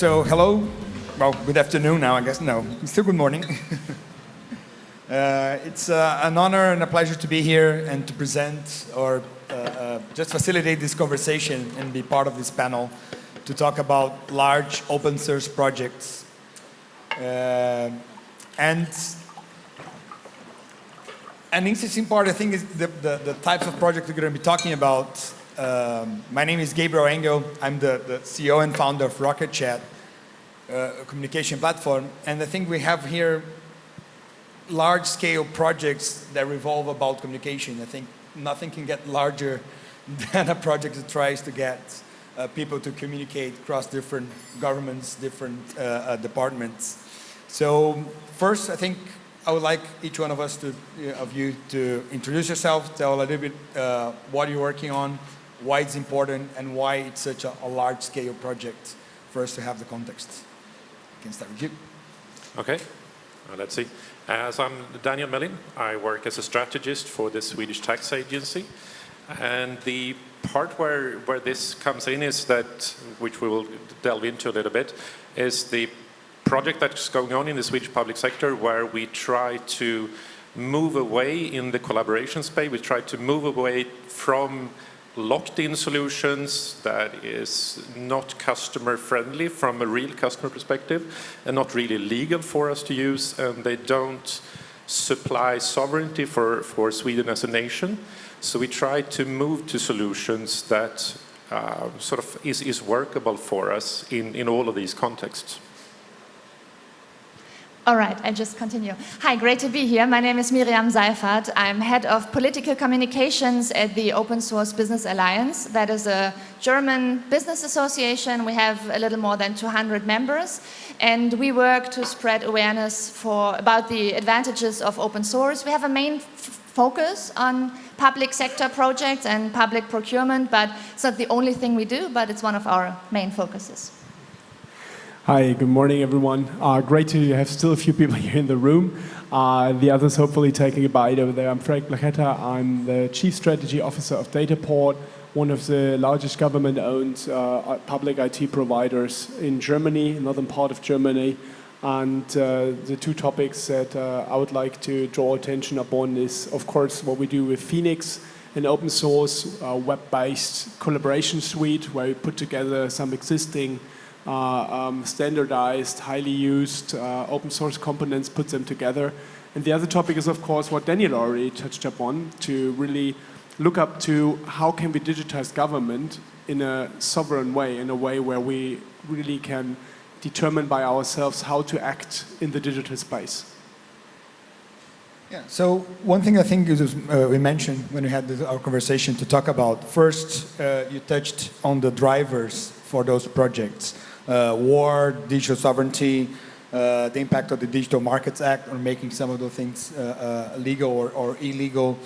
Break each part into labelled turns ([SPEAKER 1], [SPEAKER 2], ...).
[SPEAKER 1] So hello, well, good afternoon now, I guess. No, still good morning. uh, it's uh, an honor and a pleasure to be here and to present or uh, uh, just facilitate this conversation and be part of this panel to talk about large open source projects. Uh, and an interesting part, I think, is the, the, the types of projects we're going to be talking about. Um, my name is Gabriel Engel. I'm the, the CEO and founder of Rocket Chat, uh, communication platform. And I think we have here large-scale projects that revolve about communication. I think nothing can get larger than a project that tries to get uh, people to communicate across different governments, different uh, uh, departments. So first, I think I would like each one of us to, uh, of you to introduce yourself, tell a little bit uh, what you're working on, why it's important, and why it's such a, a large-scale project for us to have the context. Can start with you.
[SPEAKER 2] Okay, uh, let's see. So I'm Daniel Melin. I work as a strategist for the Swedish Tax Agency. And the part where, where this comes in is that, which we will delve into a little bit, is the project that's going on in the Swedish public sector where we try to move away in the collaboration space. We try to move away from locked-in solutions that is not customer friendly from a real customer perspective and not really legal for us to use and they don't supply sovereignty for, for Sweden as a nation. So we try to move to solutions that uh, sort of is, is workable for us in, in all of these contexts.
[SPEAKER 3] All right, I just continue. Hi, great to be here. My name is Miriam Seyffarth. I'm head of political communications at the Open Source Business Alliance. That is a German business association. We have a little more than 200 members, and we work to spread awareness for about the advantages of open source. We have a main focus on public sector projects and public procurement, but it's not the only thing we do, but it's one of our main focuses.
[SPEAKER 4] Hi, good morning, everyone. Uh, great to have still a few people here in the room. Uh, the others hopefully taking a bite over there. I'm Frank Blachetta. I'm the Chief Strategy Officer of Dataport, one of the largest government-owned uh, public IT providers in Germany, northern part of Germany. And uh, the two topics that uh, I would like to draw attention upon is, of course, what we do with Phoenix, an open source uh, web-based collaboration suite where we put together some existing um, standardized, highly used uh, open source components, put them together. And the other topic is, of course, what Daniel already touched upon, to really look up to how can we digitize government in a sovereign way, in a way where we really can determine by ourselves how to act in the digital space.
[SPEAKER 1] Yeah, so one thing I think is, uh, we mentioned when we had this, our conversation to talk about, first uh, you touched on the drivers for those projects uh, war, digital sovereignty, uh, the impact of the Digital Markets Act on making some of those things uh, uh, legal or, or, illegal.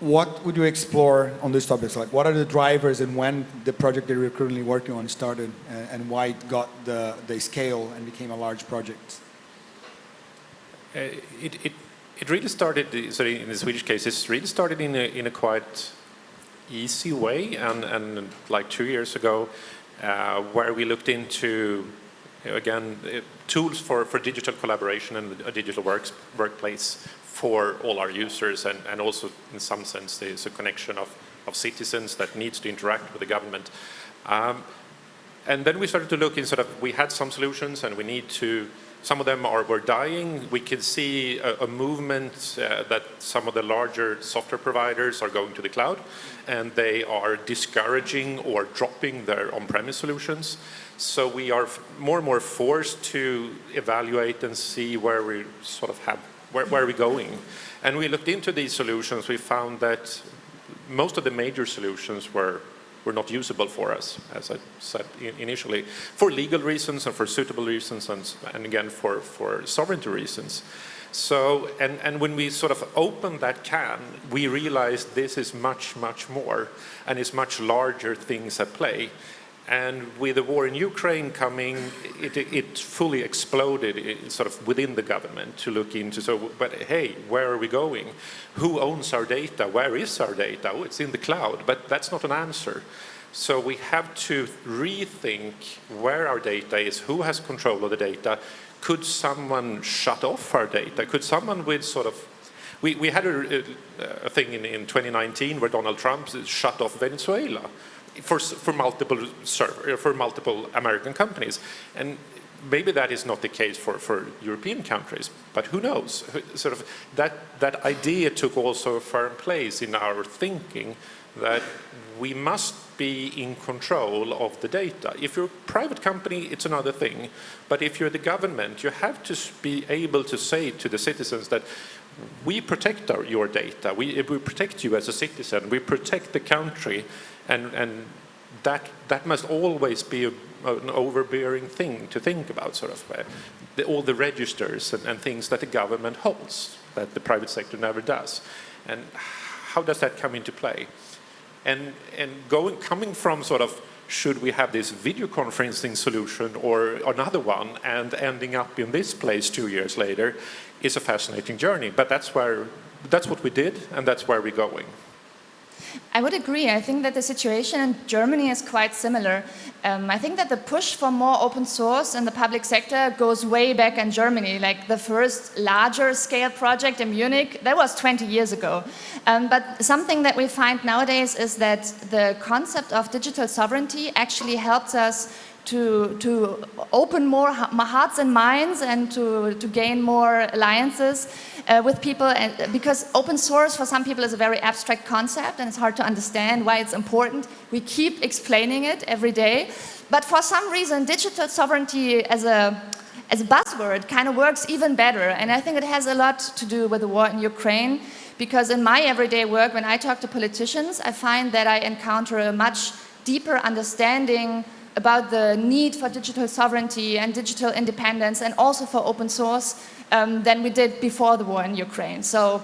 [SPEAKER 1] What would you explore on these topics? Like, what are the drivers and when the project that you're currently working on started and, and why it got the, the scale and became a large project?
[SPEAKER 2] Uh, it, it, it really started, sorry, in the Swedish case, it really started in a, in a quite easy way and, and like two years ago uh, where we looked into, again, uh, tools for, for digital collaboration and a digital works, workplace for all our users and, and also in some sense there's a connection of, of citizens that needs to interact with the government. Um, and then we started to look in sort of, we had some solutions and we need to some of them are, were dying. We can see a, a movement uh, that some of the larger software providers are going to the cloud and they are discouraging or dropping their on-premise solutions. So we are more and more forced to evaluate and see where we sort of have, where, where are we going? And we looked into these solutions, we found that most of the major solutions were were not usable for us, as I said initially, for legal reasons and for suitable reasons and, and again for, for sovereignty reasons. So, and, and when we sort of opened that can, we realized this is much, much more and it's much larger things at play. And with the war in Ukraine coming, it, it fully exploded sort of within the government to look into, so, but hey, where are we going? Who owns our data? Where is our data? Oh, it's in the cloud, but that's not an answer. So we have to rethink where our data is, who has control of the data. Could someone shut off our data? Could someone with sort of we, we had a, a thing in, in 2019 where Donald Trump shut off Venezuela for, for multiple server, uh, for multiple American companies. And maybe that is not the case for, for European countries, but who knows? Sort of that, that idea took also a firm place in our thinking that we must be in control of the data. If you're a private company, it's another thing. But if you're the government, you have to be able to say to the citizens that we protect our, your data, we, we protect you as a citizen, we protect the country, and, and that, that must always be a, an overbearing thing to think about, sort of, uh, the, all the registers and, and things that the government holds, that the private sector never does. And how does that come into play? And, and going, coming from sort of, should we have this video conferencing solution or another one and ending up in this place two years later is a fascinating journey. But that's where, that's what we did and that's where we're going.
[SPEAKER 3] I would agree. I think that the situation in Germany is quite similar. Um, I think that the push for more open source in the public sector goes way back in Germany. Like the first larger scale project in Munich, that was 20 years ago. Um, but something that we find nowadays is that the concept of digital sovereignty actually helps us to, to open more hearts and minds and to, to gain more alliances uh, with people and, because open source for some people is a very abstract concept and it's hard to understand why it's important. We keep explaining it every day. But for some reason, digital sovereignty as a, as a buzzword kind of works even better. And I think it has a lot to do with the war in Ukraine because in my everyday work, when I talk to politicians, I find that I encounter a much deeper understanding about the need for digital sovereignty and digital independence and also for open source um, than we did before the war in Ukraine. So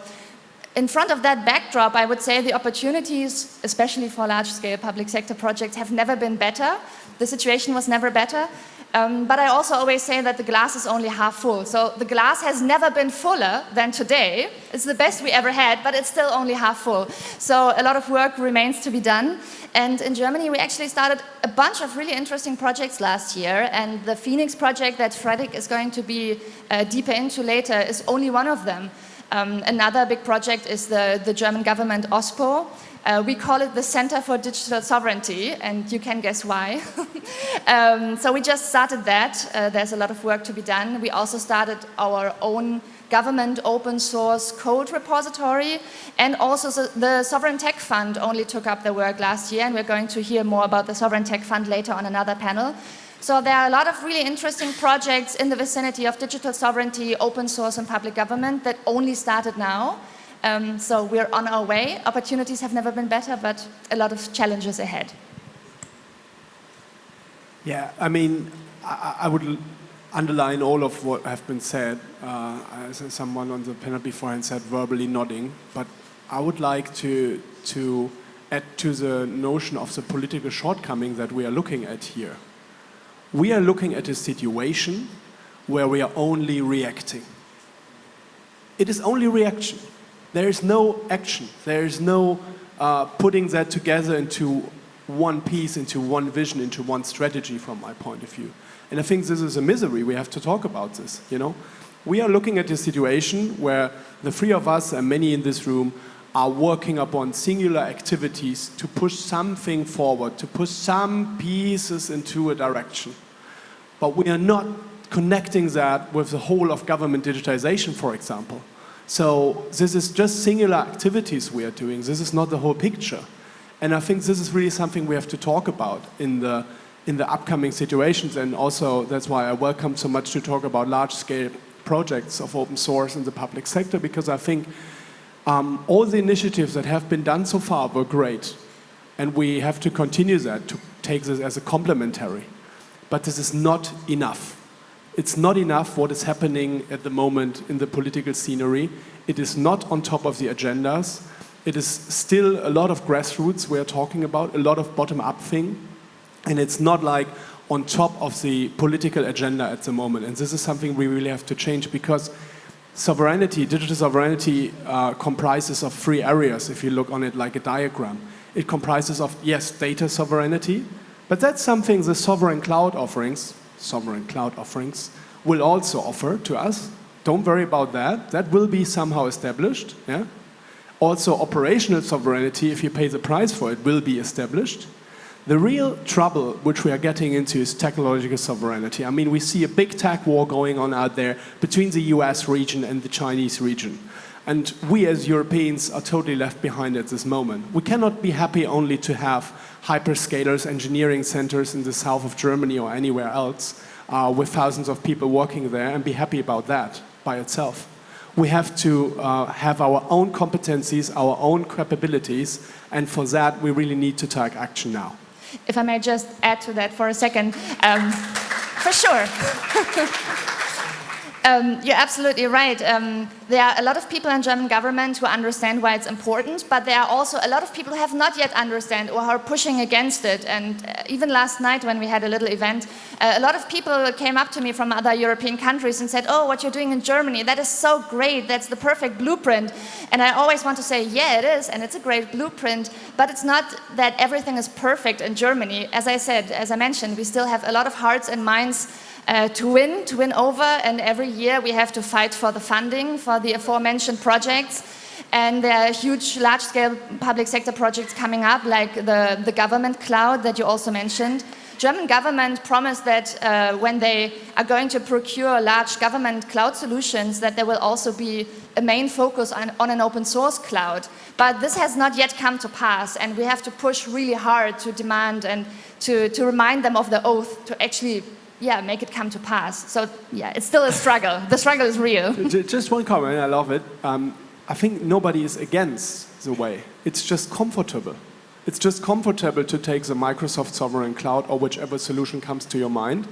[SPEAKER 3] in front of that backdrop, I would say the opportunities, especially for large-scale public sector projects, have never been better. The situation was never better. Um, but I also always say that the glass is only half full. So the glass has never been fuller than today. It's the best we ever had, but it's still only half full. So a lot of work remains to be done. And in Germany, we actually started a bunch of really interesting projects last year. And the Phoenix project that Fredrik is going to be uh, deeper into later is only one of them. Um, another big project is the, the German government OSPO, uh, we call it the Center for Digital Sovereignty, and you can guess why. um, so we just started that. Uh, there's a lot of work to be done. We also started our own government open source code repository, and also the Sovereign Tech Fund only took up the work last year, and we're going to hear more about the Sovereign Tech Fund later on another panel. So there are a lot of really interesting projects in the vicinity of digital sovereignty, open source, and public government that only started now. Um, so we're on our way. Opportunities have never been better, but a lot of challenges ahead.
[SPEAKER 4] Yeah, I mean, I, I would underline all of what have been said. Uh, as someone on the panel beforehand said, verbally nodding. But I would like to, to add to the notion of the political shortcoming that we are looking at here. We are looking at a situation where we are only reacting. It is only reaction. There is no action. There is no uh, putting that together into one piece, into one vision, into one strategy from my point of view. And I think this is a misery. We have to talk about this, you know? We are looking at a situation where the three of us and many in this room are working upon singular activities to push something forward, to push some pieces into a direction. But we are not connecting that with the whole of government digitization, for example. So this is just singular activities we are doing. This is not the whole picture. And I think this is really something we have to talk about in the, in the upcoming situations. And also that's why I welcome so much to talk about large scale projects of open source in the public sector, because I think um, all the initiatives that have been done so far were great. And we have to continue that, to take this as a complementary. But this is not enough it's not enough what is happening at the moment in the political scenery. It is not on top of the agendas. It is still a lot of grassroots we're talking about, a lot of bottom-up thing. And it's not like on top of the political agenda at the moment. And this is something we really have to change because sovereignty, digital sovereignty uh, comprises of three areas if you look on it like a diagram. It comprises of, yes, data sovereignty, but that's something the sovereign cloud offerings, sovereign cloud offerings, will also offer to us. Don't worry about that. That will be somehow established. Yeah? Also, operational sovereignty, if you pay the price for it, will be established. The real trouble which we are getting into is technological sovereignty. I mean, we see a big tech war going on out there between the US region and the Chinese region. And we as Europeans are totally left behind at this moment. We cannot be happy only to have hyperscalers, engineering centers in the south of Germany or anywhere else uh, with thousands of people working there and be happy about that by itself. We have to uh, have our own competencies, our own capabilities, and for that we really need to take action now.
[SPEAKER 3] If I may just add to that for a second, um, for sure. Um, you're absolutely right. Um, there are a lot of people in German government who understand why it's important, but there are also a lot of people who have not yet understand or are pushing against it. And uh, even last night when we had a little event, uh, a lot of people came up to me from other European countries and said, oh, what you're doing in Germany, that is so great, that's the perfect blueprint. And I always want to say, yeah, it is, and it's a great blueprint, but it's not that everything is perfect in Germany. As I said, as I mentioned, we still have a lot of hearts and minds uh, to win, to win over, and every year we have to fight for the funding for the aforementioned projects. And there are huge, large-scale public sector projects coming up, like the, the government cloud that you also mentioned. German government promised that uh, when they are going to procure large government cloud solutions, that there will also be a main focus on, on an open source cloud. But this has not yet come to pass, and we have to push really hard to demand and to, to remind them of the oath to actually yeah, make it come to pass. So yeah, it's still a struggle. the struggle is real.
[SPEAKER 4] just one comment, I love it. Um, I think nobody is against the way. It's just comfortable. It's just comfortable to take the Microsoft Sovereign Cloud or whichever solution comes to your mind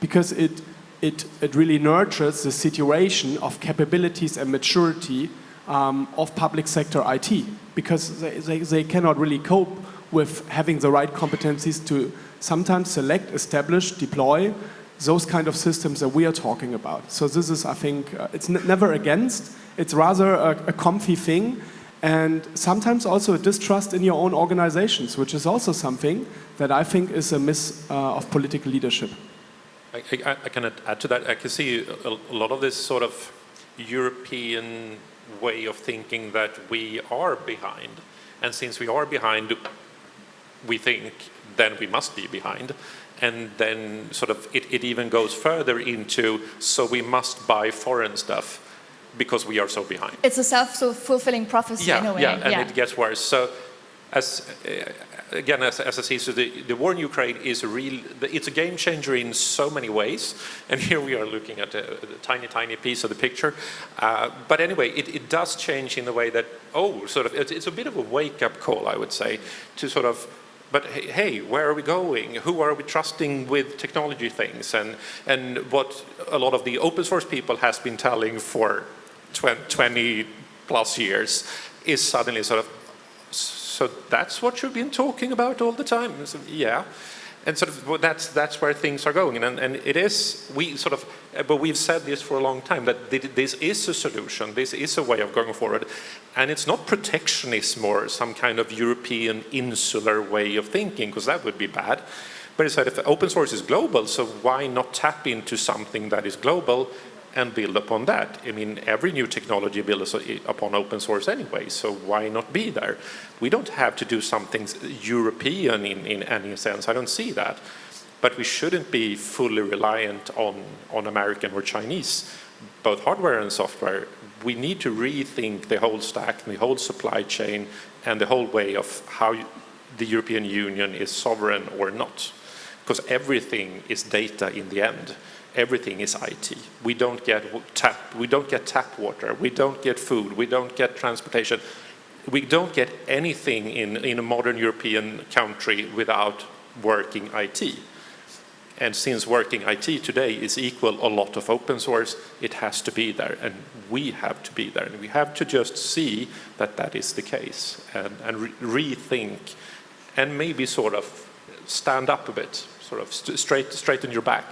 [SPEAKER 4] because it, it, it really nurtures the situation of capabilities and maturity um, of public sector IT because they, they, they cannot really cope with having the right competencies to sometimes select, establish, deploy those kind of systems that we are talking about. So this is, I think, uh, it's never against, it's rather a, a, comfy thing and sometimes also a distrust in your own organizations, which is also something that I think is a miss uh, of political leadership.
[SPEAKER 2] I, I, I, can add to that. I can see a, a lot of this sort of European way of thinking that we are behind. And since we are behind, we think then we must be behind. And then sort of it, it even goes further into, so we must buy foreign stuff because we are so behind.
[SPEAKER 3] It's a self-fulfilling prophecy
[SPEAKER 2] yeah,
[SPEAKER 3] in a way.
[SPEAKER 2] Yeah, and yeah. it gets worse. So as uh, again, as, as I see, so the, the war in Ukraine is a real, it's a game changer in so many ways. And here we are looking at a, a tiny, tiny piece of the picture. Uh, but anyway, it, it does change in the way that, oh, sort of, it's, it's a bit of a wake-up call, I would say, to sort of but hey, where are we going? Who are we trusting with technology things? And, and what a lot of the open source people has been telling for 20 plus years is suddenly sort of, so that's what you've been talking about all the time? So, yeah and sort of well, that's that's where things are going and, and it is we sort of Uh, but we've said this for a long time that this is a solution this is a way of going forward and it's not protectionism or some kind of European insular way of thinking because that would be bad but it's that if open source is global so why not tap into something that is global and build upon that. I mean, every new technology builds upon open source anyway, so why not be there? We don't have to do something European in, in any sense, I don't see that. But we shouldn't be fully reliant on, on American or Chinese, both hardware and software. We need to rethink the whole stack, the whole supply chain, and the whole way of how the European Union is sovereign or not. Because everything is data in the end everything is IT. We don't get tap, we don't get tap water, we don't get food, we don't get transportation. We don't get anything in, in a modern European country without working IT. And since working IT today is equal a lot of open source, it has to be there and we have to be there. And we have to just see that that is the case and, and re rethink and maybe sort of stand up a bit, sort of straight, straighten your back.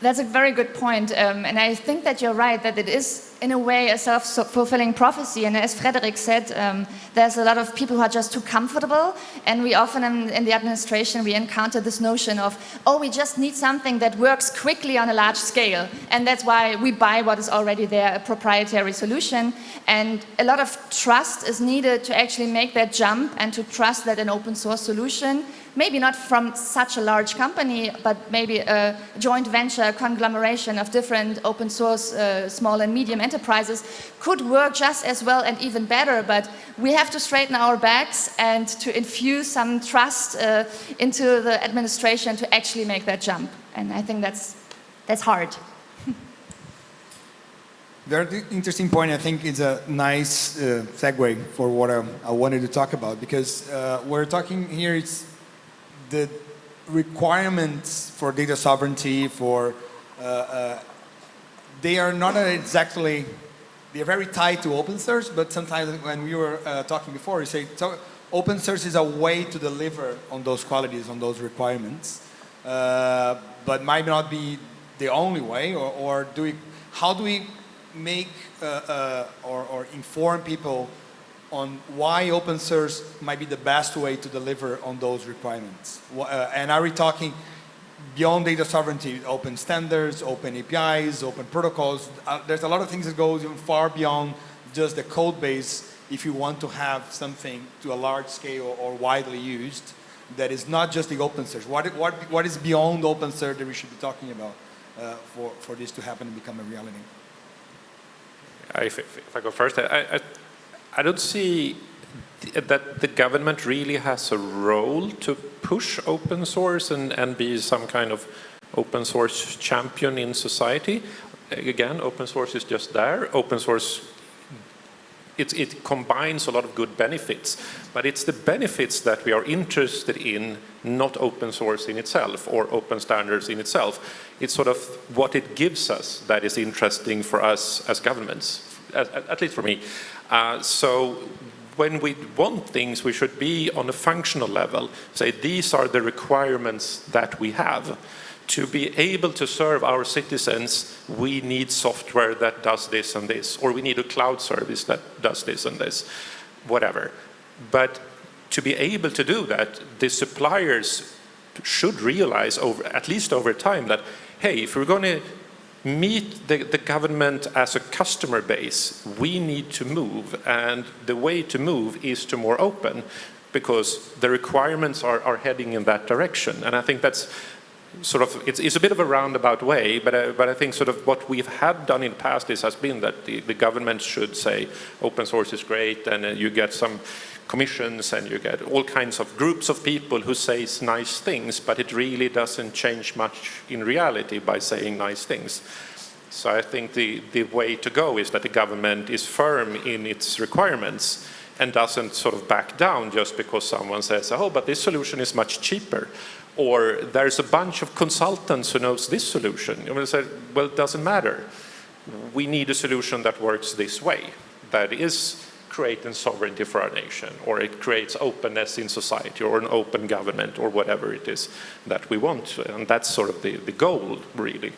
[SPEAKER 3] That's a very good point. Um, and I think that you're right, that it is in a way a self-fulfilling prophecy. And as Fredrik said, um, there's a lot of people who are just too comfortable. And we often in, in, the administration, we encounter this notion of, oh, we just need something that works quickly on a large scale. And that's why we buy what is already there, a proprietary solution. And a lot of trust is needed to actually make that jump and to trust that an open source solution maybe not from such a large company, but maybe a joint venture conglomeration of different open source uh, small and medium enterprises could work just as well and even better, but we have to straighten our backs and to infuse some trust uh, into the administration to actually make that jump. And I think that's, that's hard.
[SPEAKER 1] Very interesting point. I think it's a nice uh, segue for what I, I, wanted to talk about because uh, we're talking here. It's the requirements for data sovereignty, for uh, uh, they are not exactly, they are very tied to open source, but sometimes when we were uh, talking before, you say so open source is a way to deliver on those qualities, on those requirements, uh, but might not be the only way, or, or do we, how do we make uh, uh, or, or inform people on why open source might be the best way to deliver on those requirements. Uh, and are we talking beyond data sovereignty, open standards, open APIs, open protocols? Uh, there's a lot of things that go even far beyond just the code base if you want to have something to a large scale or widely used that is not just the open source. What, what, what is beyond open source that we should be talking about uh, for, for this to happen and become a reality?
[SPEAKER 2] If, if, if I go first, I, I I don't see that the government really has a role to push open source and, and be some kind of open source champion in society. Again, open source is just there. Open source, it, it combines a lot of good benefits, but it's the benefits that we are interested in, not open source in itself or open standards in itself. It's sort of what it gives us that is interesting for us as governments, at, at least for me. Uh, so when we want things, we should be on a functional level, say these are the requirements that we have. To be able to serve our citizens, we need software that does this and this, or we need a cloud service that does this and this, whatever. But to be able to do that, the suppliers should realize, over, at least over time, that, hey, if we're going to meet the, the, government as a customer base, we need to move. And the way to move is to more open because the requirements are, are heading in that direction. And I think that's sort of, it's, it's a bit of a roundabout way, but, uh, but I think sort of what we've had done in the past is has been that the, the government should say open source is great and uh, you get some commissions and you get all kinds of groups of people who say nice things, but it really doesn't change much in reality by saying nice things. So I think the, the way to go is that the government is firm in its requirements and doesn't sort of back down just because someone says, oh, but this solution is much cheaper. Or there's a bunch of consultants who knows this solution. You know, say, well, it doesn't matter. We need a solution that works this way, that is creating sovereignty for our nation, or it creates openness in society, or an open government, or whatever it is that we want. And that's sort of the, the goal, really.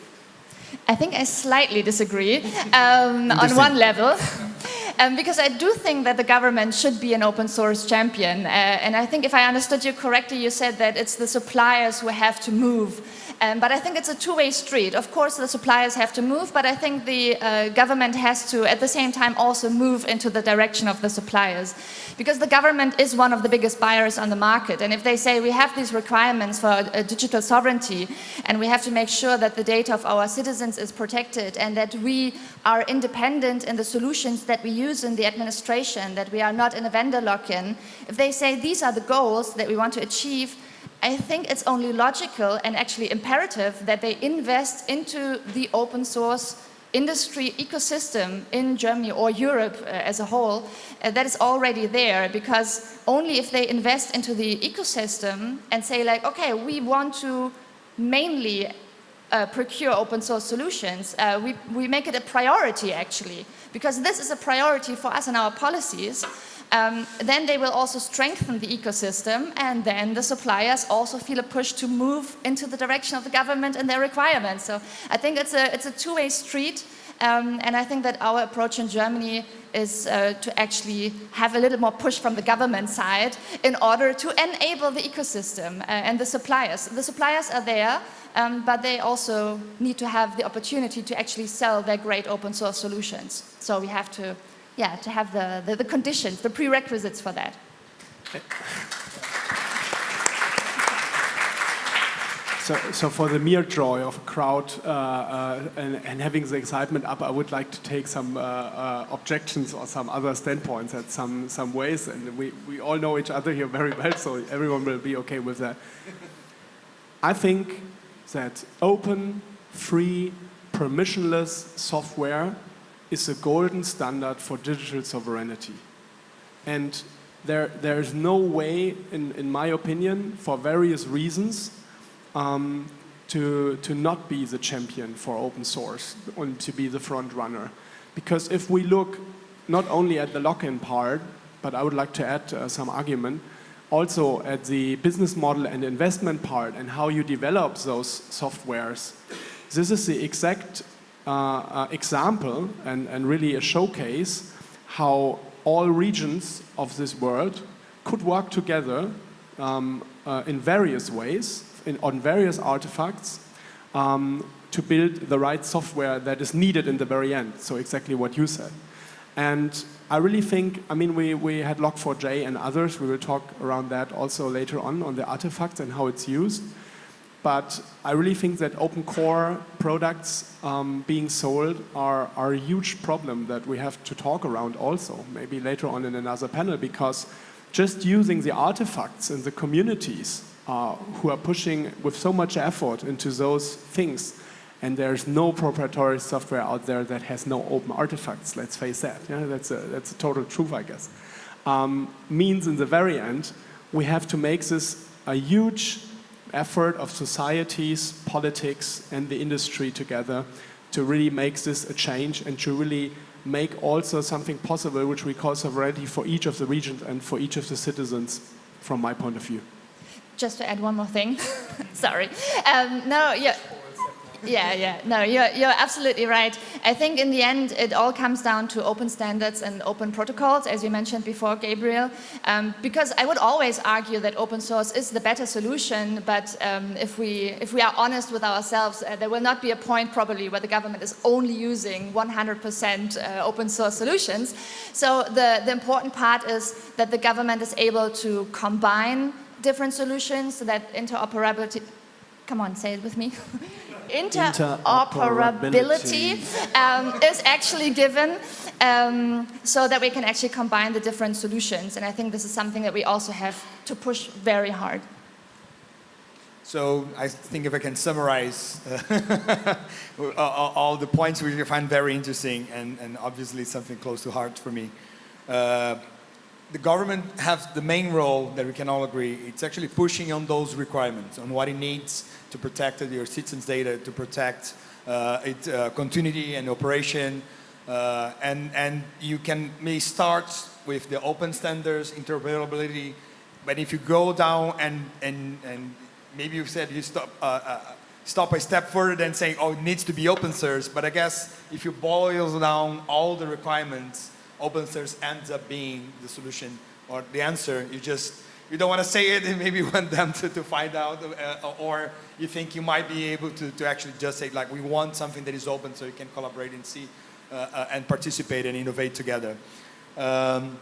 [SPEAKER 3] I think I slightly disagree um, on one level. Um, because I do think that the government should be an open source champion. Uh, and I think if I understood you correctly, you said that it's the suppliers who have to move um, but I think it's a two-way street. Of course, the suppliers have to move, but I think the uh, government has to, at the same time, also move into the direction of the suppliers. Because the government is one of the biggest buyers on the market. And if they say we have these requirements for uh, digital sovereignty, and we have to make sure that the data of our citizens is protected, and that we are independent in the solutions that we use in the administration, that we are not in a vendor lock-in, if they say these are the goals that we want to achieve, I think it's only logical and actually imperative that they invest into the open source industry ecosystem in Germany or Europe uh, as a whole uh, that is already there. Because only if they invest into the ecosystem and say like, okay, we want to mainly uh, procure open source solutions, uh, we, we make it a priority actually. Because this is a priority for us in our policies um, then they will also strengthen the ecosystem and then the suppliers also feel a push to move into the direction of the government and their requirements. So I think it's a, it's a two-way street Um, and I think that our approach in Germany is uh, to actually have a little more push from the government side in order to enable the ecosystem uh, and the suppliers. The suppliers are there, um, but they also need to have the opportunity to actually sell their great open source solutions. So we have to, yeah, to have the, the, the conditions, the prerequisites for that.
[SPEAKER 4] So, so for the mere joy of a crowd uh, uh, and, and, having the excitement up, I would like to take some uh, uh, objections or some other standpoints at some, some ways. And we, we all know each other here very well, so everyone will be okay with that. I think that open, free, permissionless software is a golden standard for digital sovereignty. And there, there is no way, in, in my opinion, for various reasons, um, to, to not be the champion for open source and to be the front runner. Because if we look not only at the lock-in part, but I would like to add uh, some argument, also at the business model and investment part and how you develop those softwares. This is the exact example and, and really a showcase how all regions of this world could work together um, uh, in various ways in, on various artifacts um, to build the right software that is needed in the very end. So exactly what you said. And I really think, I mean, we, we had Log4j and others. We will talk around that also later on, on the artifacts and how it's used. But I really think that open core products um, being sold are, are a huge problem that we have to talk around also, maybe later on in another panel, because just using the artifacts in the communities uh, who are pushing with so much effort into those things. And there's no proprietary software out there that has no open artifacts, let's face that. Yeah, that's, a, that's a total truth, I guess. Um, means in the very end, we have to make this a huge effort of societies, politics, and the industry together to really make this a change and to really make also something possible which we call sovereignty for each of the regions and for each of the citizens from my point of view
[SPEAKER 3] just to add one more thing. Sorry. Um, no, yeah. Yeah, yeah, no, you're, you're absolutely right. I think in the end, it all comes down to open standards and open protocols, as you mentioned before, Gabriel, um, because I would always argue that open source is the better solution, but um, if, we, if we are honest with ourselves, uh, there will not be a point probably where the government is only using 100% uh, open source solutions. So the, the important part is that the government is able to combine different solutions so that interoperability, come on, say it with me. interoperability um, is actually given um, so that we can actually combine the different solutions. And I think this is something that we also have to push very hard.
[SPEAKER 1] So I think if I can summarize uh, all the points which I find very interesting and, and obviously something close to heart for me. Uh, the government has the main role that we can all agree. It's actually pushing on those requirements, on what it needs to protect your citizens' data, to protect uh, its uh, continuity and operation. Uh, and, and you can may start with the open standards, interoperability, but if you go down and, and, and maybe you said you stop, uh, uh, stop a step further than saying, oh, it needs to be open source, but I guess if you boil down all the requirements, open source ends up being the solution or the answer. You just, you don't want to say it and maybe want them to, to find out uh, or you think you might be able to, to actually just say like we want something that is open so you can collaborate and see uh, uh, and participate and innovate together. Um,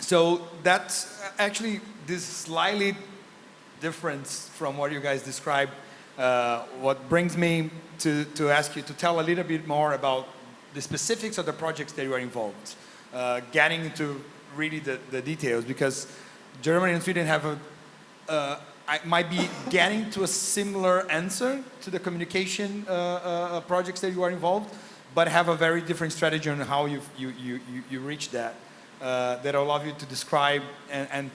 [SPEAKER 1] so that's actually this slightly difference from what you guys described. Uh, what brings me to, to ask you to tell a little bit more about the specifics of the projects that you are involved uh, getting into really the, the details because Germany and Sweden have a, uh, I might be getting to a similar answer to the communication uh, uh, projects that you are involved, but have a very different strategy on how you, you, you, you reach that, uh, that I'll allow you to describe. And, and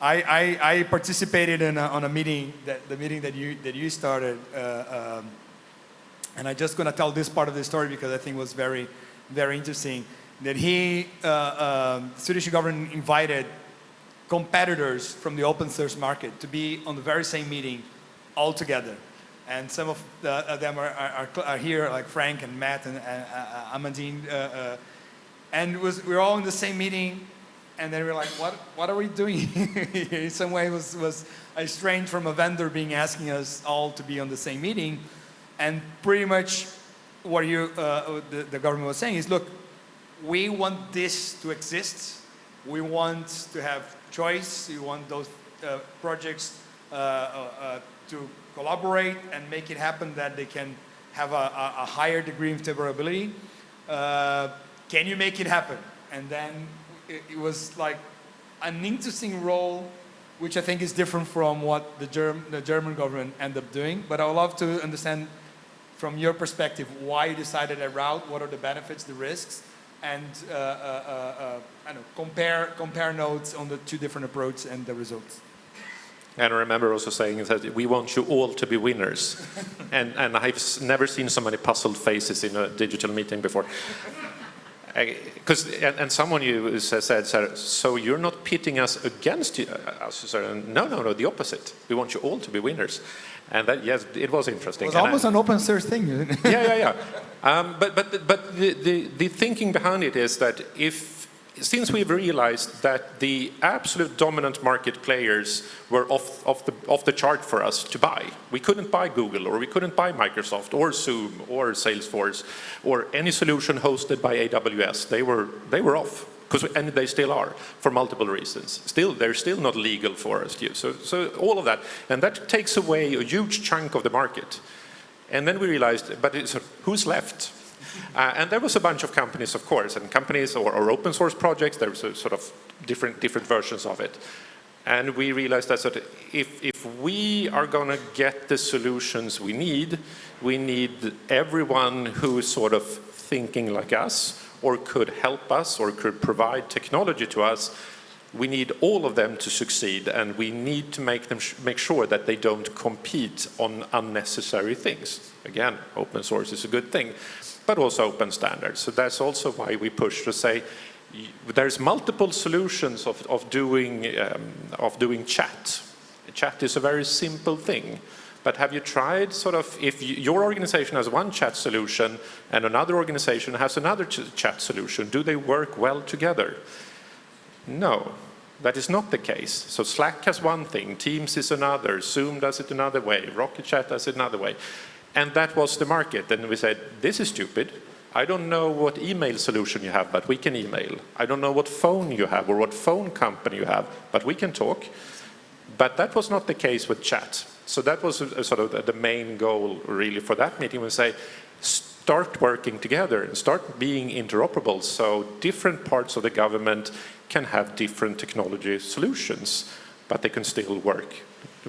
[SPEAKER 1] I, I, I, participated in a, on a meeting, that, the meeting that you, that you started, uh, um, and I'm just going to tell this part of the story because I think it was very, very interesting that he, uh, uh, Swedish government invited competitors from the open source market to be on the very same meeting all together. and some of the, uh, them are, are, are, here, like Frank and Matt and uh, uh, Amandine. Uh, uh, and was, we were all in the same meeting, and then we were like, what, what are we doing In some way, was, was strange from a vendor being asking us all to be on the same meeting. And pretty much what you, uh, the, the government was saying is, look, we want this to exist. We want to have choice. We want those uh, projects uh, uh, uh to collaborate and make it happen that they can have a, a, higher degree of interoperability. Uh, can you make it happen? And then it, it, was like an interesting role, which I think is different from what the, Germ the German government ended up doing. But I would love to understand from your perspective why you decided that route, what are the benefits, the risks, and uh, uh, uh, uh know, compare, compare notes on the two different approaches and the results.
[SPEAKER 2] And I remember also saying that we want you all to be winners. and, and I've never seen so many puzzled faces in a digital meeting before. Because and, and, someone you said, so you're not pitting us against you, uh, us? No, no, no, the opposite. We want you all to be winners. And that, yes, it was interesting.
[SPEAKER 1] It was almost I, an open source thing.
[SPEAKER 2] yeah, yeah, yeah. Um, but but, but the, the, the thinking behind it is that if since we've realized that the absolute dominant market players were off, off, the, off the chart for us to buy, we couldn't buy Google or we couldn't buy Microsoft or Zoom or Salesforce or any solution hosted by AWS. They were, they were off. And they still are for multiple reasons. Still, they're still not legal for us to use. So, so all of that, and that takes away a huge chunk of the market. And then we realized, but who's left? Uh, and there was a bunch of companies, of course, and companies or, or open source projects, there was sort of different, different versions of it. And we realized that, sort of if, if we are going to get the solutions we need, we need everyone who is sort of thinking like us, or could help us, or could provide technology to us, we need all of them to succeed and we need to make them make sure that they don't compete on unnecessary things. Again, open source is a good thing but also open standards. So that's also why we push to say there's multiple solutions of, of, doing, um, of doing chat. Chat is a very simple thing. But have you tried sort of, if your organization has one chat solution and another organization has another ch chat solution, do they work well together? No, that is not the case. So Slack has one thing, Teams is another, Zoom does it another way, Rocket Chat does it another way. And that was the market. And we said, this is stupid. I don't know what email solution you have, but we can email. I don't know what phone you have or what phone company you have, but we can talk. But that was not the case with chat. So that was a, a sort of the main goal really for that meeting We say, start working together and start being interoperable so different parts of the government can have different technology solutions, but they can still work,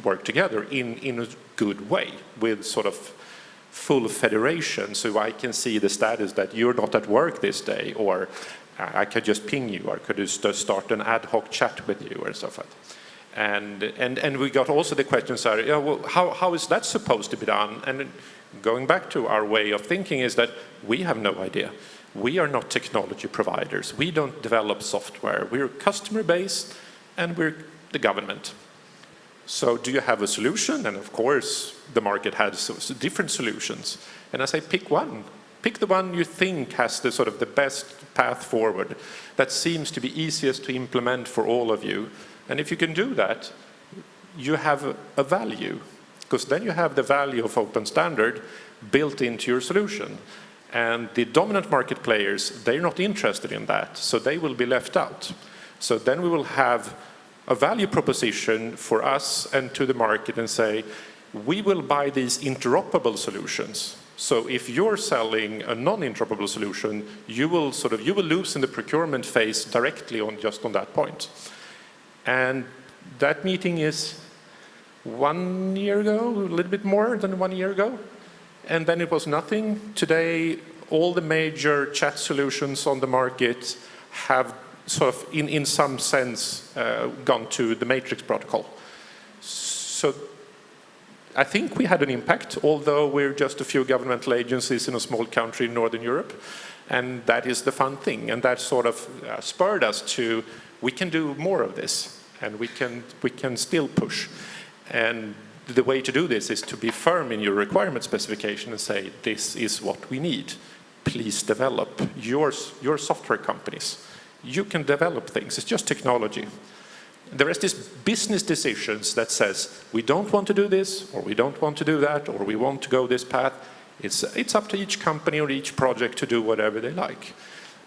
[SPEAKER 2] work together in, in a good way with sort of full federation so I can see the status that you're not at work this day or I could just ping you or could just start an ad hoc chat with you or like that. And, and, and we got also the questions are, yeah, well, how, how is that supposed to be done? And going back to our way of thinking is that we have no idea. We are not technology providers. We don't develop software. We're customer based and we're the government. So do you have a solution? And of course, the market has different solutions. And I say, pick one. Pick the one you think has the sort of the best path forward that seems to be easiest to implement for all of you. And if you can do that, you have a, value because then you have the value of open standard built into your solution. And the dominant market players, they're not interested in that, so they will be left out. So then we will have a value proposition for us and to the market and say, we will buy these interoperable solutions. So if you're selling a non-interoperable solution, you will sort of, you will lose in the procurement phase directly on just on that point. And that meeting is one year ago, a little bit more than one year ago. And then it was nothing. Today, all the major chat solutions on the market have sort of, in, in some sense, uh, gone to the matrix protocol. So I think we had an impact, although we're just a few governmental agencies in a small country in Northern Europe. And that is the fun thing. And that sort of uh, spurred us to, we can do more of this. And we can, we can still push. And the way to do this is to be firm in your requirement specification and say, this is what we need. Please develop your, your software companies. You can develop things, it's just technology. The rest is business decisions that says, we don't want to do this, or we don't want to do that, or we want to go this path. It's, it's up to each company or each project to do whatever they like.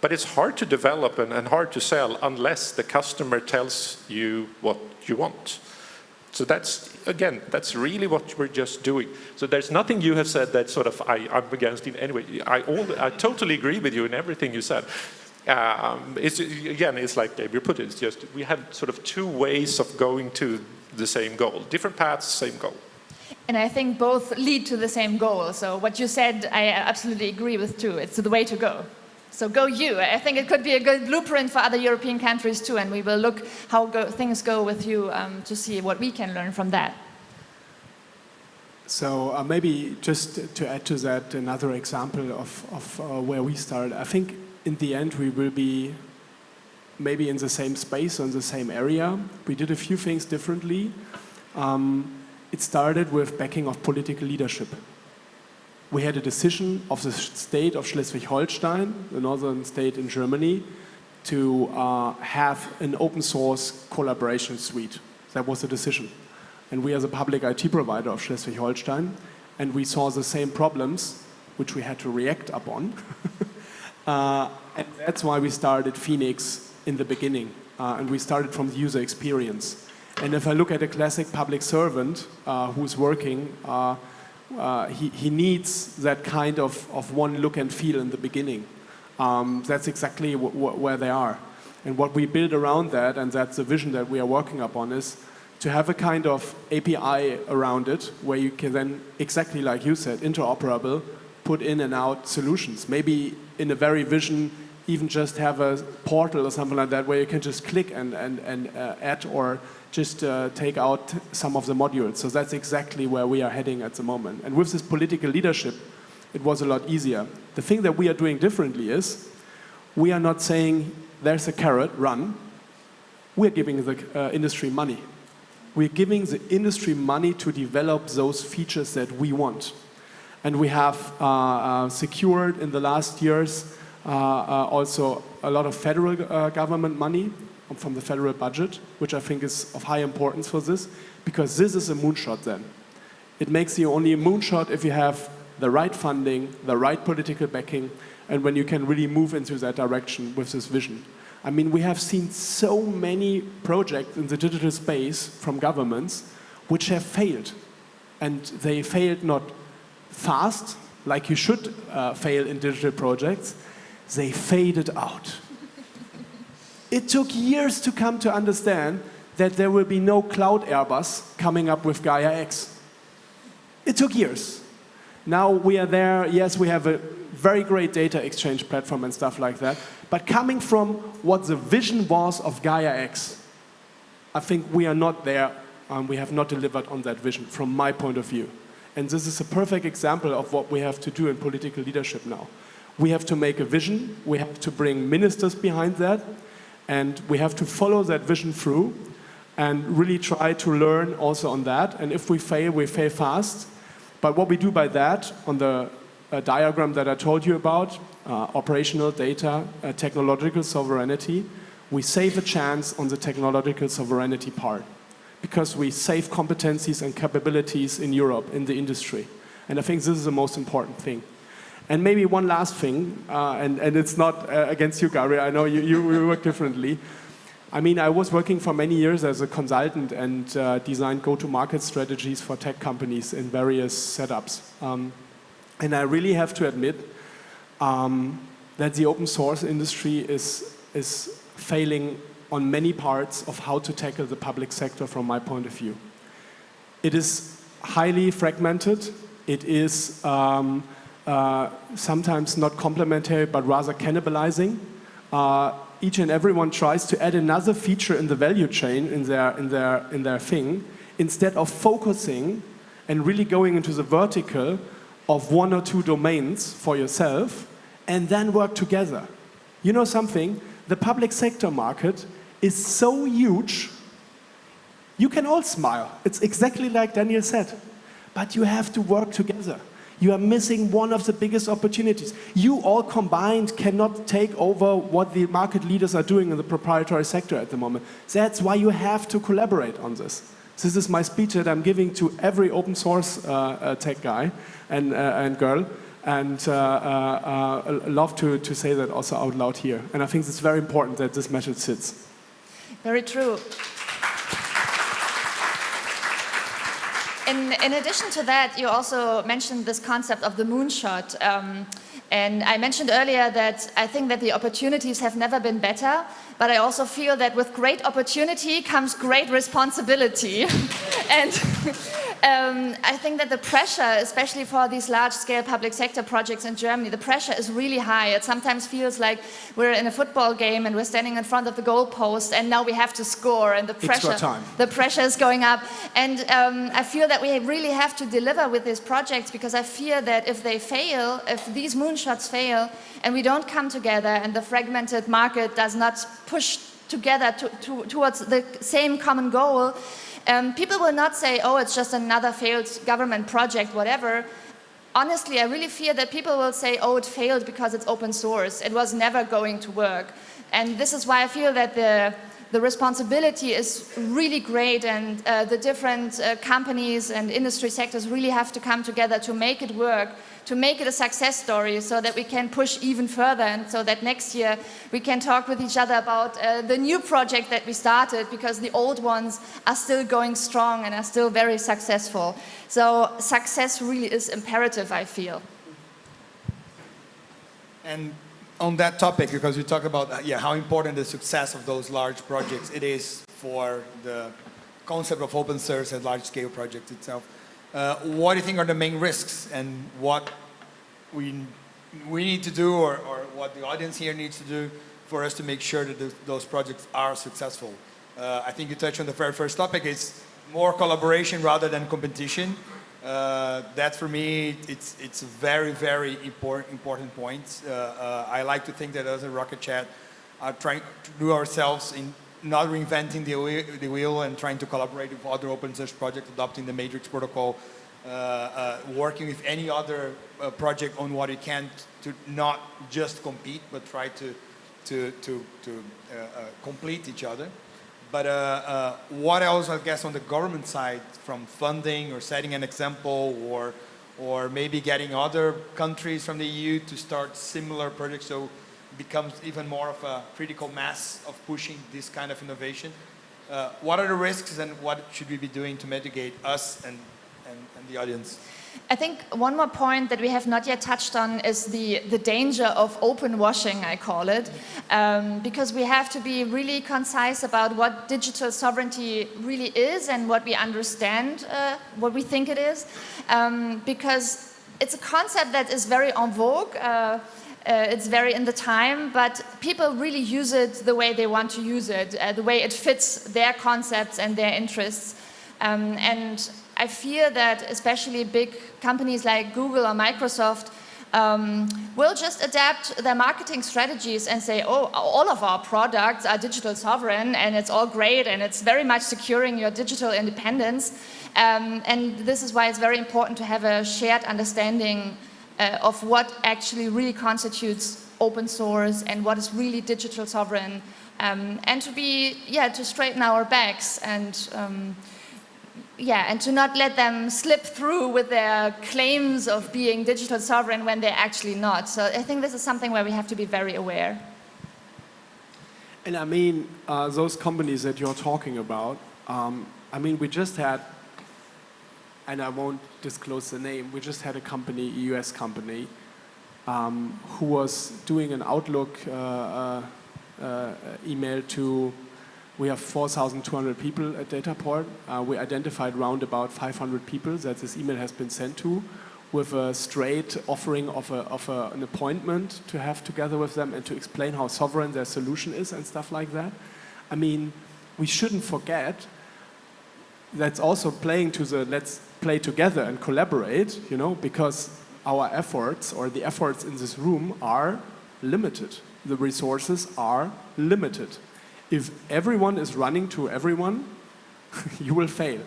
[SPEAKER 2] But it's hard to develop and, and hard to sell unless the customer tells you what you want. So that's, again, that's really what we're just doing. So there's nothing you have said that sort of I, I'm against in any way. I, all, I totally agree with you in everything you said. Um, it's, again, it's like Gabriel put it, it's just we have sort of two ways of going to the same goal. Different paths, same goal.
[SPEAKER 3] And I think both lead to the same goal. So what you said, I absolutely agree with too. It's the way to go. So go you. I think it could be a good blueprint for other European countries too, and we will look how go, things go with you um, to see what we can learn from that.
[SPEAKER 4] So uh, maybe just to add to that, another example of, of uh, where we started. I think in the end we will be maybe in the same space in the same area. We did a few things differently. Um, it started with backing of political leadership we had a decision of the state of Schleswig-Holstein, the northern state in Germany, to uh, have an open source collaboration suite. That was the decision. And we as a public IT provider of Schleswig-Holstein, and we saw the same problems, which we had to react upon. uh, and that's why we started Phoenix in the beginning. Uh, and we started from the user experience. And if I look at a classic public servant uh, who's working, uh, he, he needs that kind of, of one look and feel in the beginning. Um, that's exactly where they are. And what we build around that, and that's the vision that we are working upon, is to have a kind of API around it where you can then, exactly like you said, interoperable, put in and out solutions. Maybe in a very vision, even just have a portal or something like that where you can just click and, and, and uh, add or just uh, take out some of the modules. So that's exactly where we are heading at the moment. And with this political leadership, it was a lot easier. The thing that we are doing differently is we are not saying there's a carrot, run. We're giving the uh, industry money. We're giving the industry money to develop those features that we want. And we have uh, uh secured in the last years Uh, uh, also a lot of federal uh, government money from the federal budget, which I think is of high importance for this, because this is a moonshot then. It makes you only a moonshot if you have the right funding, the right political backing, and when you can really move into that direction with this vision. I mean, we have seen so many projects in the digital space from governments which have failed. And they failed not fast, like you should uh, fail in digital projects, they faded out. It took years to come to understand that there will be no cloud Airbus coming up with Gaia X. It took years. Now we are there, yes, we have a very great data exchange platform and stuff like that, but coming from what the vision was of Gaia X, I think we are not there and we have not delivered on that vision from my point of view. And this is a perfect example of what we have to do in political leadership now. We have to make a vision, we have to bring ministers behind that, and we have to follow that vision through and really try to learn also on that. And if we fail, we fail fast. But what we do by that, on the uh, diagram that I told you about, uh, operational data, uh, technological sovereignty, we save a chance on the technological sovereignty part because we save competencies and capabilities in Europe, in the industry. And I think this is the most important thing. And maybe one last thing, uh, and, and it's not uh, against you, Gary, I know you, you, work differently. I mean, I was working for many years as a consultant and uh, designed go-to-market strategies for tech companies in various setups. Um, and I really have to admit um, that the open source industry is, is failing on many parts of how to tackle the public sector from my point of view. It is highly fragmented. It is um, uh, sometimes not complementary, but rather cannibalizing. Uh, each and everyone tries to add another feature in the value chain in their, in their, in their thing, instead of focusing and really going into the vertical of one or two domains for yourself, and then work together. You know something? The public sector market is so huge You can all smile. It's exactly like Daniel said. But you have to work together. You are missing one of the biggest opportunities. You all combined cannot take over what the market leaders are doing in the proprietary sector at the moment. That's why you have to collaborate on this. This is my speech that I'm giving to every open source uh, uh, tech guy and, uh, and girl. And uh, love to, to say that also out loud here. And I think it's very important that this message sits.
[SPEAKER 3] Very true. In, in addition to that, you also mentioned this concept of the moonshot. Um, and I mentioned earlier that I think that the opportunities have never been better, but I also feel that with great opportunity comes great responsibility. and um, I think that the pressure, especially for these large-scale public sector projects in Germany, the pressure is really high. It sometimes feels like we're in a football game and we're standing in front of the goalpost and now we have to score and the pressure, the pressure is going up. And um, I feel that we really have to deliver with these projects because I fear that if they fail, if these moonshots fail and we don't come together and the fragmented market does not push together to, to, towards the same common goal, um, people will not say, oh, it's just another failed government project, whatever. Honestly, I really fear that people will say, oh, it failed because it's open source. It was never going to work. And this is why I feel that the, the responsibility is really great and uh, the different uh, companies and industry sectors really have to come together to make it work to make it a success story so that we can push even further and so that next year we can talk with each other about uh, the new project that we started because the old ones are still going strong and are still very successful. So success really is imperative, I feel.
[SPEAKER 1] And on that topic, because we talk about uh, yeah, how important the success of those large projects it is for the concept of open source and large scale projects itself. Uh, what do you think are the main risks and what we, we need to do or, or what the audience here needs to do for us to make sure that those projects are successful? Uh, I think you touched on the very first topic, it's more collaboration rather than competition. Uh, that for me, it's, it's a very, very important, important point. Uh, uh, I like to think that as a Rocket.Chat, are trying to do ourselves in not reinventing the wheel, the wheel and trying to collaborate with other open source projects, adopting the Matrix protocol, uh, uh, working with any other uh, project on what it can to not just compete, but try to, to, to, to uh, uh, complete each other. But uh, what else, I guess, on the government side, from funding or setting an example or, or maybe getting other countries from the EU to start similar projects so it becomes even more of a critical mass of pushing this kind of innovation. Uh, what are the risks and what should we be doing to mitigate us and, and, and, the audience?
[SPEAKER 3] I think one more point that we have not yet touched on is the, the danger of open washing, I call it, um, because we have to be really concise about what digital sovereignty really is and what we understand, uh, what we think it is, um, because it's a concept that is very en vogue. Uh, uh, it's very in the time, but people really use it the way they want to use it, uh, the way it fits their concepts and their interests. Um, and I fear that especially big companies like Google or Microsoft um, will just adapt their marketing strategies and say, oh, all of our products are digital sovereign and it's all great and it's very much securing your digital independence. Um, and this is why it's very important to have a shared understanding uh, of what actually really constitutes open source and what is really digital sovereign um, and to be, yeah, to straighten our backs and um, yeah, and to not let them slip through with their claims of being digital sovereign when they're actually not. So I think this is something where we have to be very aware.
[SPEAKER 4] And I mean, uh, those companies that you're talking about, um, I mean, we just had and I won't disclose the name, we just had a company, a US company, um, who was doing an Outlook uh, uh, uh, email to, we have 4,200 people at Dataport. Uh, we identified around about 500 people that this email has been sent to with a straight offering of, a, of a, an appointment to have together with them and to explain how sovereign their solution is and stuff like that. I mean, we shouldn't forget that's also playing to the let's play together and collaborate, you know, because our efforts or the efforts in this room are limited. The resources are limited. If everyone is running to everyone, you will fail.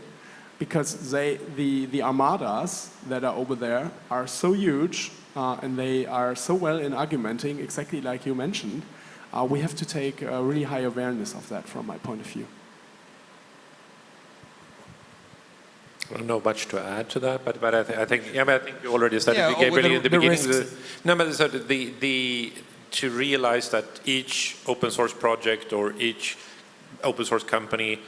[SPEAKER 4] Because they, the, the armadas that are over there are so huge uh, and they are so well in argumenting, exactly like you mentioned, uh, we have to take a really high awareness of that from my point of view.
[SPEAKER 2] I don't know much to add to that, but, but I, th I think yeah, but I think you already said
[SPEAKER 1] Yeah,
[SPEAKER 2] it,
[SPEAKER 1] with
[SPEAKER 2] Gabriel,
[SPEAKER 1] the-
[SPEAKER 2] in the,
[SPEAKER 1] the
[SPEAKER 2] beginning. The, no, but so the the to realize that each open source project or each open source company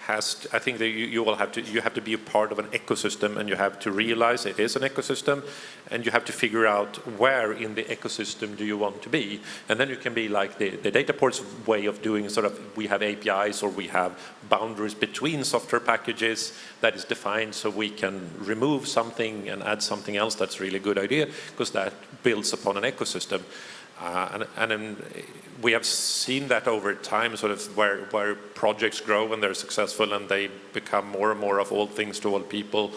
[SPEAKER 2] has, I think that you, you will have to, you have to be a part of an ecosystem and you have to realize it is an ecosystem and you have to figure out where in the ecosystem do you want to be. And then you can be like the, the Dataport's way of doing sort of, we have APIs or we have boundaries between software packages that is defined so we can remove something and add something else that's really good idea because that builds upon an ecosystem. Uh, and and then we have seen that over time, sort of where, where projects grow and they're successful and they become more and more of all things to all people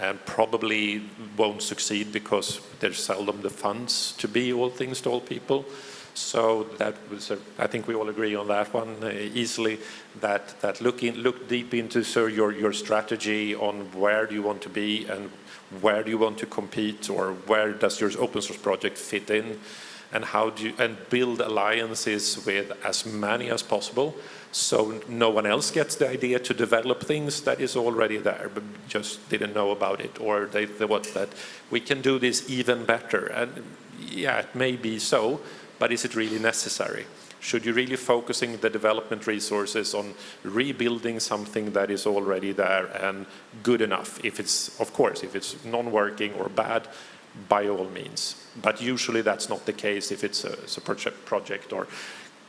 [SPEAKER 2] and probably won't succeed because there's seldom the funds to be all things to all people. So that was, a, I think we all agree on that one uh, easily, that, that look, in, look deep into so your, your strategy on where do you want to be and where do you want to compete or where does your open source project fit in and how do you, and build alliances with as many as possible so no one else gets the idea to develop things that is already there but just didn't know about it or they thought that we can do this even better. And yeah it may be so but is it really necessary? Should you really focusing the development resources on rebuilding something that is already there and good enough? If it's of course if it's non-working or bad by all means. But usually that's not the case if it's a, it's a project, or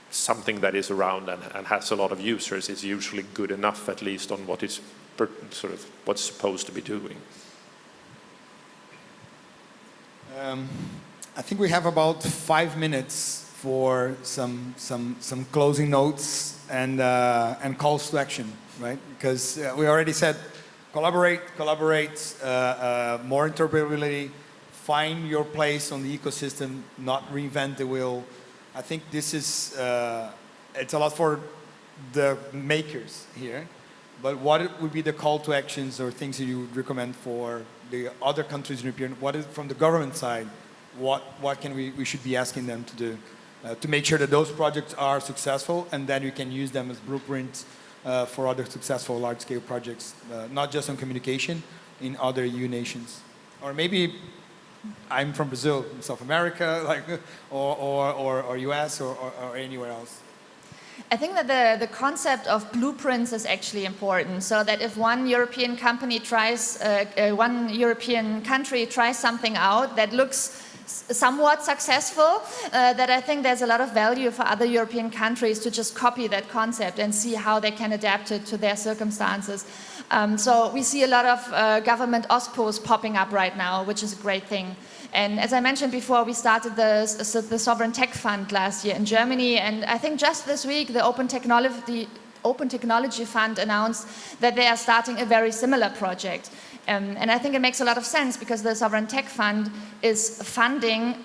[SPEAKER 2] something that is around and, and, has a lot of users. is usually good enough, at least on what is per, sort of what's supposed to be doing.
[SPEAKER 1] Um, I think we have about five minutes for some some some closing notes and uh, and calls to action, right? Because uh, we already said collaborate, collaborate, uh, uh more interoperability find your place on the ecosystem, not reinvent the wheel. I think this is, uh, it's a lot for the makers here, but what would be the call to actions or things that you would recommend for the other countries in European, what is from the government side, what, what can we, we should be asking them to do uh, to make sure that those projects are successful and then we can use them as blueprints uh, for other successful large-scale projects, uh, not just on communication, in other EU nations. Or maybe I'm from Brazil, South America, like, or, or, or, or US or, or, or, anywhere else?
[SPEAKER 3] I think that the, the concept of blueprints is actually important so that if one European company tries, uh, uh, one European country tries something out that looks somewhat successful, uh, that I think there's a lot of value for other European countries to just copy that concept and see how they can adapt it to their circumstances. Um, so we see a lot of uh, government OSPOs popping up right now, which is a great thing. And as I mentioned before, we started the, the Sovereign Tech Fund last year in Germany, and I think just this week the Open Technology, Open Technology Fund announced that they are starting a very similar project. Um, and I think it makes a lot of sense because the Sovereign Tech Fund is funding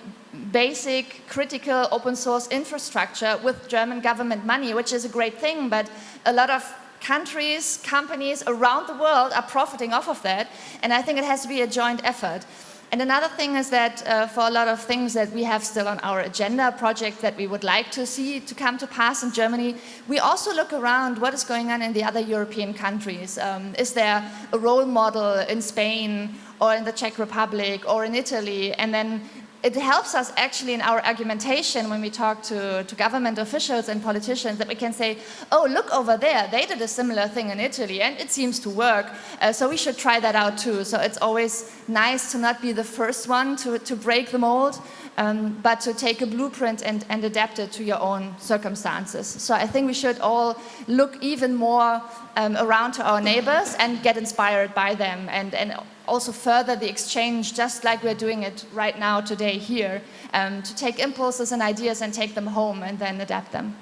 [SPEAKER 3] basic, critical open source infrastructure with German government money, which is a great thing, but a lot of countries, companies around the world are profiting off of that, and I think it has to be a joint effort. And another thing is that uh, for a lot of things that we have still on our agenda, projects that we would like to see to come to pass in Germany, we also look around what is going on in the other European countries. Um, is there a role model in Spain or in the Czech Republic or in Italy? And then it helps us actually in our argumentation when we talk to, to government officials and politicians that we can say, oh, look over there, they did a similar thing in Italy and it seems to work, uh, so we should try that out too. So it's always nice to not be the first one to, to break the mold, um, but to take a blueprint and, and adapt it to your own circumstances. So I think we should all look even more um, around to our neighbors and get inspired by them and, and also further the exchange just like we're doing it right now today here um, to take impulses and ideas and take them home and then adapt them.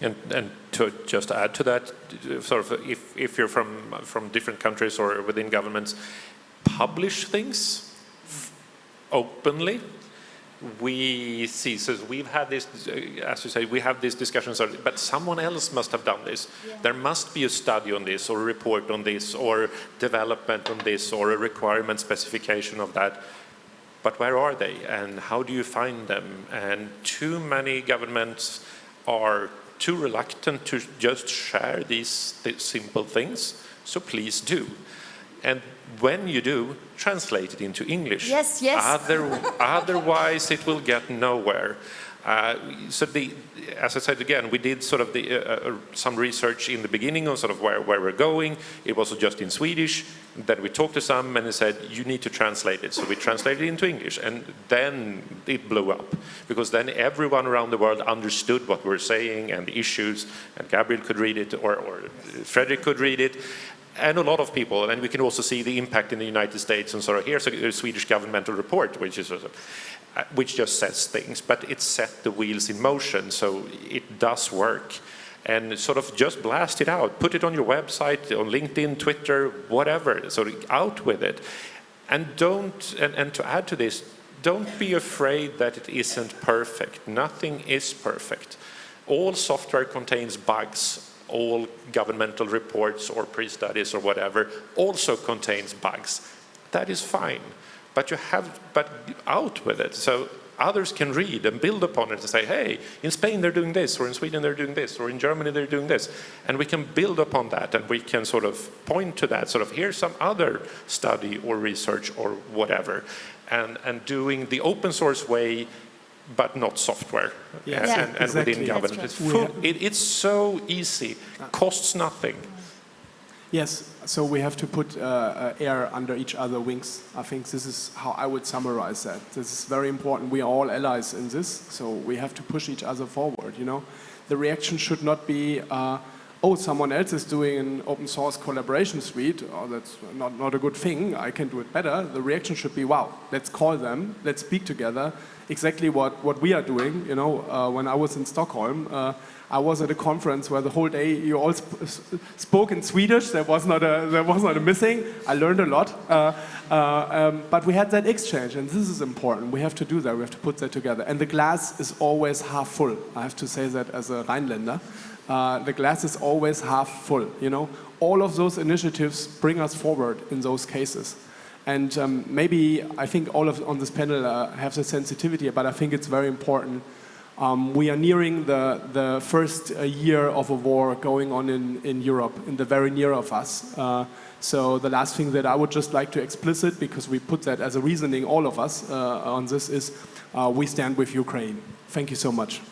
[SPEAKER 2] And, and to just add to that, sort of if, if you're from, from different countries or within governments, publish things openly we see, so we've had this, uh, as you say, we have these discussions, but someone else must have done this. There must be a study on this, or a report on this, or development on this, or a requirement specification of that. But where are they, and how do you find them? And too many governments are too reluctant to just share these, these simple things, so please do. And when you do, translate it into English.
[SPEAKER 3] Yes, yes.
[SPEAKER 2] Other, otherwise, it will get nowhere. Uh, so the, as I said again, we did sort of the, uh, uh, some research in the beginning on sort of where, where we're going. It was just in Swedish. Then we talked to some and they said, you need to translate it. So we translated it into English and then it blew up because then everyone around the world understood what we we're saying and the issues and Gabriel could read it or, or Fredrik could read it and a lot of people, and we can also see the impact in the United States and of here's a, a Swedish governmental report, which is, uh, which just says things, but it set the wheels in motion, so it does work. And sort of just blast it out, put it on your website, on LinkedIn, Twitter, whatever, of out with it. And don't, and, and to add to this, don't be afraid that it isn't perfect. Nothing is perfect. All software contains bugs all governmental reports or pre-studies or whatever also contains bugs. That is fine, but you have, but out with it. So others can read and build upon it and say, hey, in Spain they're doing this, or in Sweden they're doing this, or in Germany they're doing this. And we can build upon that and we can sort of point to that, sort of here's some other study or research or whatever. And, and doing the open source way but not software
[SPEAKER 4] Yes.
[SPEAKER 2] and,
[SPEAKER 3] Yeah.
[SPEAKER 2] and, and
[SPEAKER 4] Exactly.
[SPEAKER 2] within government.
[SPEAKER 3] That's
[SPEAKER 2] It's, full, it, it's so easy, costs nothing.
[SPEAKER 4] Yes, so we have to put uh, uh, air under each other wings. I think this is how I would summarize that. This is very important. We are all allies in this, so we have to push each other forward, you know. The reaction should not be, uh, oh, someone else is doing an open source collaboration suite, oh, that's not, not a good thing, I can do it better. The reaction should be, wow, let's call them, let's speak together, exactly what, what we are doing. You know, uh, when I was in Stockholm, uh, I was at a conference where the whole day you all sp spoke in Swedish. There was not a there was not a missing. I learned a lot, uh, uh, um, but we had that exchange, and this is important. We have to do that. We have to put that together. And the glass is always half full. I have to say that as a Rhinelander. Uh, the glass is always half full. You know, all of those initiatives bring us forward in those cases. And um, maybe I think all of on this panel uh, have the sensitivity, but I think it's very important. Um, we are nearing the, the first uh, year of a war going on in, in Europe, in the very near of us. Uh, so the last thing that I would just like to explicit, because we put that as a reasoning, all of us, uh, on this is uh, we stand with Ukraine. Thank you so much.